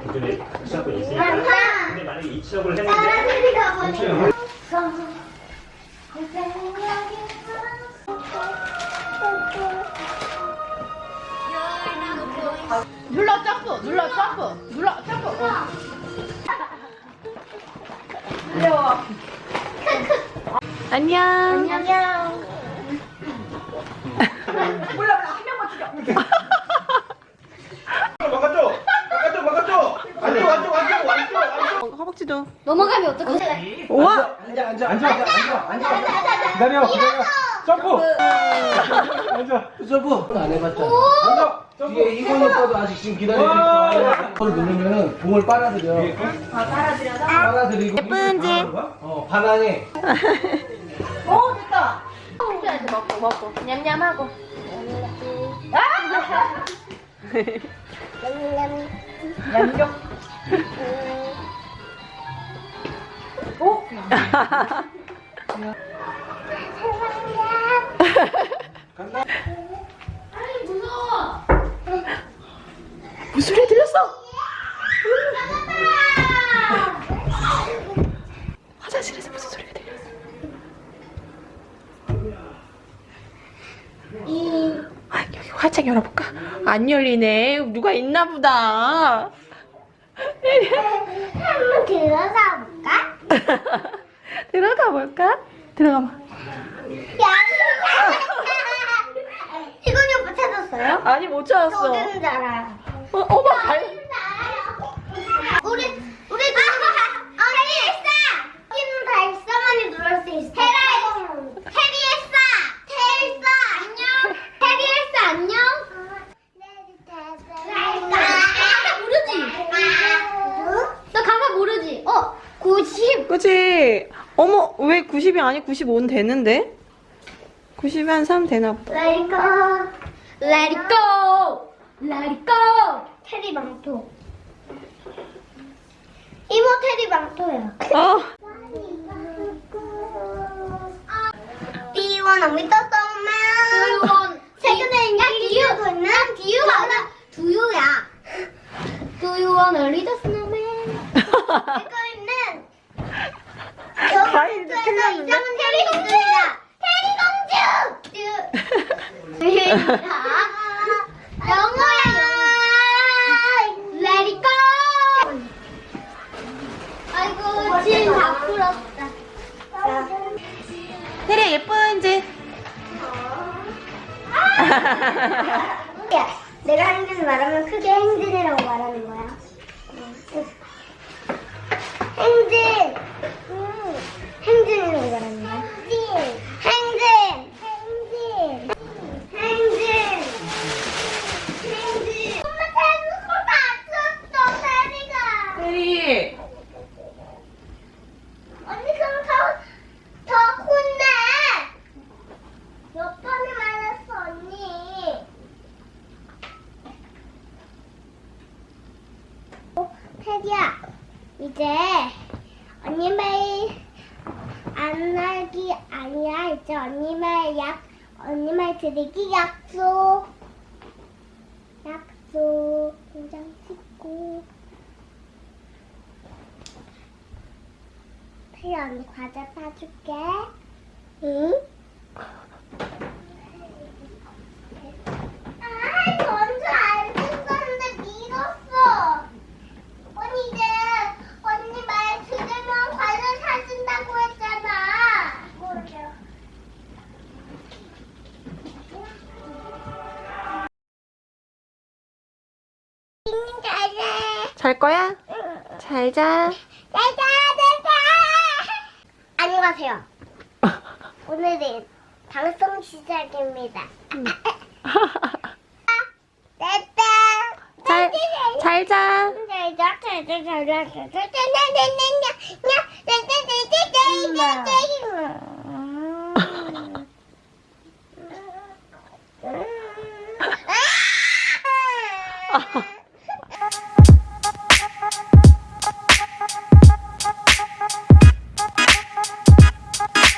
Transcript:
기존에 시작권이 있으니까. 근데 만약에 이치업을 했는데 눌러 점프 눌러 점프 눌러 점프 어. 귀여워 안녕 안녕. 바깥쪽! 허벅지도. 넘어가면 어떡해? 우와! 앉아 앉아 앉아 앉아 앉아 앉아 기다려 기다려. 점프. 앉아. 점프 안 해봤잖아. 앉아. 뒤에 이건 오빠도 아직 지금 기다리고 있어. 그걸 누르면은 공을 빨아들여. 아 빨아들여서? 빨아들이고. 예쁜 집. 어 반항해. 이렇게 먹고 먹고. 냠냠하고. 양력 무슨 소리 들렸어 화장실에서 무슨 소리가 들렸어 아, 여기 활짝 열어볼까? 안 열리네. 누가 있나 보다. 한번 들어가? 들어가 볼까? 들어가 봐. 희건이 오빠 찾았어요? 아니, 못 찾았어. 어디는 줄 알아요. 어, 어머, 발. 우리 우리 테리에싸 여기는 발사만이 누를 수 있어. 테라 테리에싸 테리에싸 안녕. 테리에싸 안녕. 나 가사 모르지? 너 가사 모르지? 어 90. 그치? 어머, 왜 90이 아니 95는 되는데? 90이 한 3 되나 보다. Let it go. Let it go. Let it go. 테리 망토. 이모 테리 망토야. 어. The 두유야. Do you wanna read the snowman? 이거는 과일도 틀렸는데? 이상은 테리 공주야. 테리 공주. 영어야. Let it go. 아이고 진다 풀었다. 테리 예쁜지? 야, 내가 행진 말하면 크게 행진이라고 말하는 거야. 행진. 음, 행진이라고 말하는 거야. 행진. 행진. 행진. 행진. 엄마 태국어 다쳤어, 테리가. 테리. 언니 그럼 더, 더 혼내. 몇 번을 말했어, 언니. 어, 태기 야, 이제 언니 말 안 하기 아니야. 이제 언니 말 약, 언니 말 드리기 약속. 약속. 도장 찍고. 태기 언니 과자 사줄게. 응? 잘 거야? 응. 잘 자. 잘 자, 잘 자. 안녕하세요. 오늘은 방송 시작입니다. 됐다. 잘, 잘 자. 잘 자, 잘 자, 잘 자, 잘 자. 잘 자, 잘 자, 잘 자, 잘 자, 잘 자, 잘 자, 잘 자, 잘 자, 아.